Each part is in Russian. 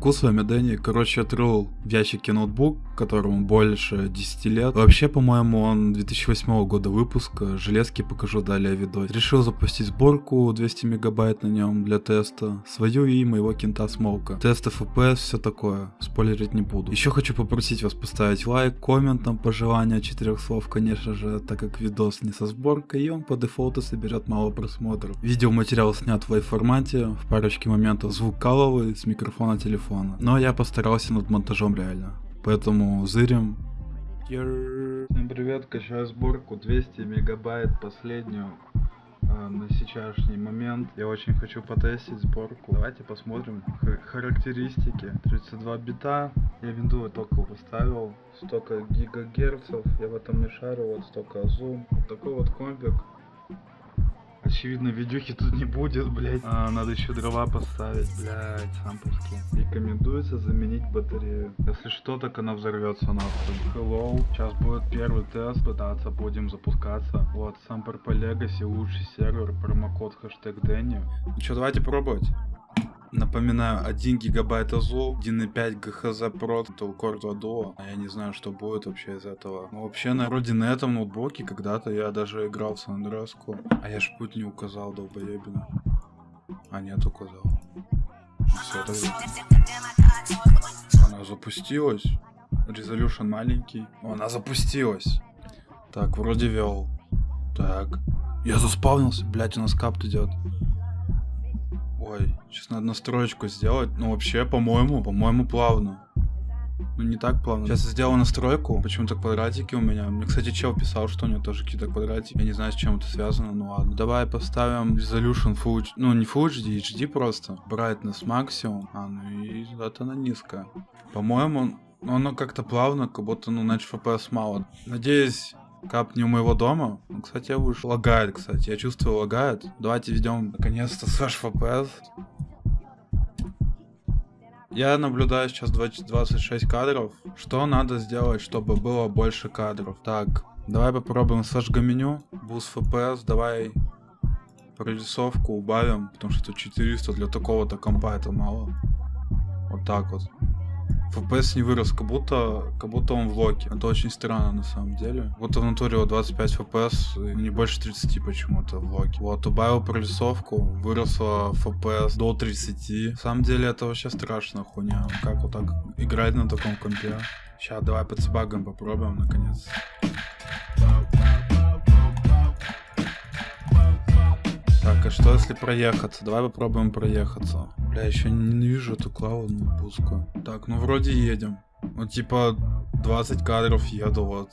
Ку, с вами Дэнни. Короче, отрыл в ящике ноутбук, которому больше 10 лет. Вообще, по-моему, он 2008 года выпуска. Железки покажу далее видос. Решил запустить сборку 200 мегабайт на нем для теста. Свою и моего кента Смолка. Тест FPS, все такое. Спойлерить не буду. Еще хочу попросить вас поставить лайк, коммент, там пожелания четырех слов, конечно же, так как видос не со сборкой, и он по дефолту соберет мало просмотров. Видеоматериал снят в формате, в парочке моментов звук каловый с микрофона телефона. Но я постарался над монтажом реально. Поэтому зырим. Всем привет, качаю сборку 200 мегабайт последнюю э, на сейчасшний момент. Я очень хочу потестить сборку. Давайте посмотрим х характеристики. 32 бита, я винду только поставил. Столько гигагерцев, я в этом не шарю, вот столько зум. Вот такой вот компик. Очевидно, видюхи тут не будет, блять. А, надо еще дрова поставить, блять, сампуски. Рекомендуется заменить батарею. Если что, так она взорвется нахуй. Hello. Сейчас будет первый тест, пытаться будем запускаться. Вот, сам по Legacy, лучший сервер, промокод хэштег Дэнни. Ну что, давайте пробовать. Напоминаю, 1 гигабайт АЗУ, 1.5 ГХЗ Pro, у Cordo Duo. Я не знаю, что будет вообще из этого. Но вообще, на вроде на этом ноутбуке когда-то я даже играл в Сан. А я ж путь не указал, долбоебина. А нет, указал. Все тогда. Она запустилась. Резолюшн маленький. Она запустилась. Так, вроде вел. Так. Я заспавнился, блять, у нас капт идет. Ой, сейчас надо настроечку сделать. Ну, вообще, по-моему, по-моему, плавно. Ну, не так плавно. Сейчас я сделаю настройку. Почему-то квадратики у меня. Мне, кстати, чел писал, что у него тоже какие-то квадратики. Я не знаю, с чем это связано. Ну ладно. Давай поставим Resolution Full HD. Ну, не Full HD, HD просто. Brightness максимум. А, ну и это на низкая. По-моему, ну, оно как-то плавно, как будто, ну, значит, FPS мало. Надеюсь, капни у моего дома. Ну, кстати, я вышел. Лагает, кстати. Я чувствую, лагает. Давайте ведем наконец-то Slash FPS. Я наблюдаю сейчас 20, 26 кадров. Что надо сделать, чтобы было больше кадров? Так, давай попробуем Slash меню. Boost FPS, давай прорисовку убавим, потому что 400 для такого-то компа это мало. Вот так вот. FPS не вырос, как будто, как будто он в локе. Это очень странно на самом деле. Вот в натуре вот 25 FPS, не больше 30 почему-то в локе. Вот, убавил прорисовку, выросла FPS до 30. На самом деле это вообще страшная хуйня. Как вот так играть на таком компе? Сейчас давай под багом попробуем наконец. Так, а что если проехаться? Давай попробуем проехаться. Бля, еще не вижу эту клауну пуску. Так, ну вроде едем. Ну типа 20 кадров еду, вот.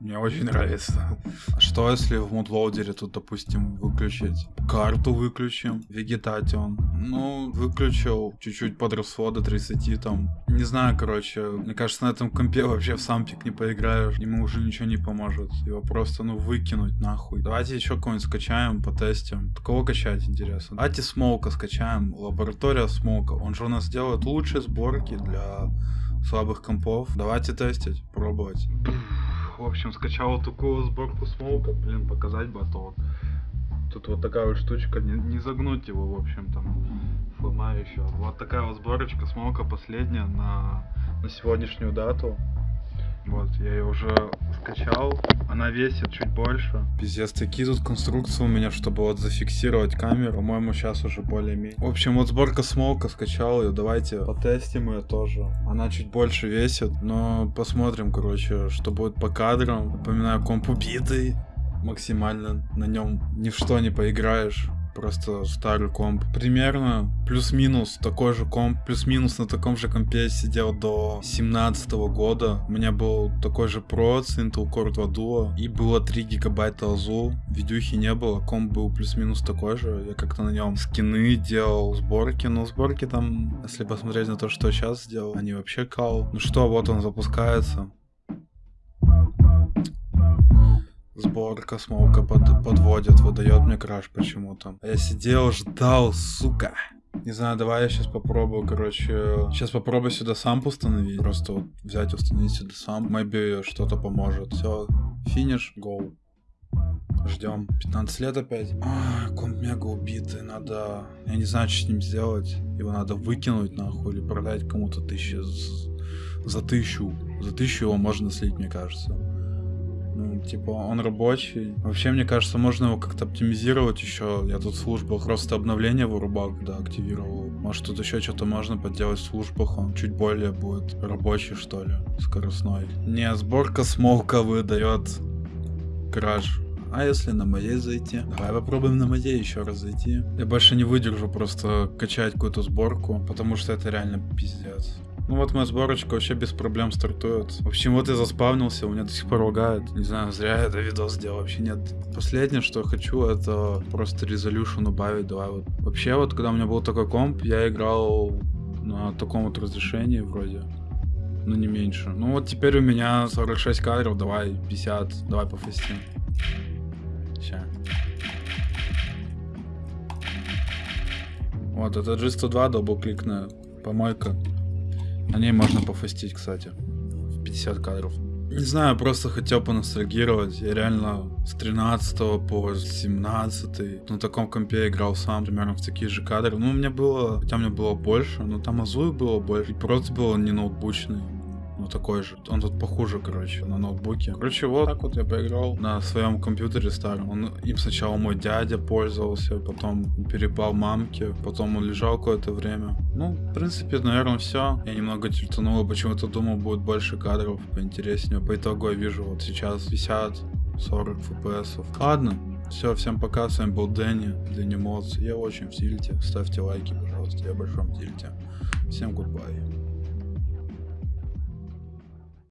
Мне очень нравится. А что если в мудлоудере тут, допустим, выключить? Карту выключим, вегетатион. Ну, выключил, чуть-чуть подросло до 30 там. Не знаю, короче, мне кажется, на этом компе вообще в сампик не поиграешь. Ему уже ничего не поможет. Его просто, ну, выкинуть нахуй. Давайте еще кого-нибудь скачаем, потестим. Кого качать, интересно? Давайте Смолка скачаем. Лаборатория Смолка. Он же у нас делает лучшие сборки для слабых компов. Давайте тестить, пробовать. В общем, скачал такую сборку смолка, блин, показать бы, а то вот тут вот такая вот штучка, не, не загнуть его, в общем, там, флема еще. Вот такая вот сборочка смолка последняя на, на сегодняшнюю дату. Вот, я ее уже скачал. Она весит чуть больше. Пиздец, такие тут конструкции у меня, чтобы вот зафиксировать камеру. По-моему, сейчас уже более-менее. В общем, вот сборка смолка скачал ее. Давайте потестим ее тоже. Она чуть больше весит, но посмотрим, короче, что будет по кадрам. Напоминаю, комп убитый максимально. На нем ни в что не поиграешь просто старый комп. Примерно плюс-минус такой же комп, плюс-минус на таком же компе сидел до 17 года. У меня был такой же с Intel Core 2 Duo и было 3 гигабайта АЗУ. Видюхи не было, комп был плюс-минус такой же. Я как-то на нем скины делал, сборки, но сборки там, если посмотреть на то, что сейчас сделал, они вообще кал. Ну что, вот он запускается. Сборка смолка под, подводит, выдает мне краш почему-то. Я сидел, ждал, сука. Не знаю, давай я сейчас попробую, короче, сейчас попробую сюда сам установить. Просто вот взять, установить сюда сам. Maybe что-то поможет. Все, финиш, гоу. Ждем. 15 лет опять. А, комп мега убитый. Надо... Я не знаю, что с ним сделать. Его надо выкинуть нахуй или продать кому-то тысячи за тысячу. За тысячу его можно слить, мне кажется. Ну, типа, он рабочий. Вообще, мне кажется, можно его как-то оптимизировать еще. Я тут в службах просто обновление вырубал, когда активировал. Может, тут еще что-то можно подделать в службах. Он чуть более будет рабочий, что ли, скоростной. Не, сборка смолка выдает краж. А если на моей зайти? Давай попробуем на моей еще раз зайти. Я больше не выдержу просто качать какую-то сборку, потому что это реально пиздец. Ну вот моя сборочка вообще без проблем стартует. В общем, вот я заспавнился, у меня до сих пор лагает. Не знаю, зря я это видос сделал, вообще нет. Последнее, что хочу, это просто резолюшн убавить. Давай вот. Вообще, вот когда у меня был такой комп, я играл на таком вот разрешении вроде. Ну не меньше. Ну вот теперь у меня 46 кадров, давай 50, давай по фасте. Ща. Вот, это G102 дабл-кликная помойка. На ней можно пофастить, кстати. В 50 кадров. Не знаю, просто хотел поностальгировать. Я реально с 13 по 17 на таком компе играл сам, примерно в такие же кадры. Ну, у меня было, хотя у меня было больше, но там азуи было больше. И просто было не ноутбучный ну такой же. Он тут похуже, короче, на ноутбуке. Короче, вот так вот я поиграл на своем компьютере старом. Он, им сначала мой дядя пользовался, потом перепал мамке, потом он лежал какое-то время. Ну, в принципе, наверное, все. Я немного тильтанул, почему-то думал, будет больше кадров, поинтереснее. По итогу я вижу вот сейчас 50 40 fps. Ладно, все, всем пока, с вами был Дэнни, Дэнни Модс. Я очень в тильте, ставьте лайки, пожалуйста, я в большом тильте. Всем goodbye.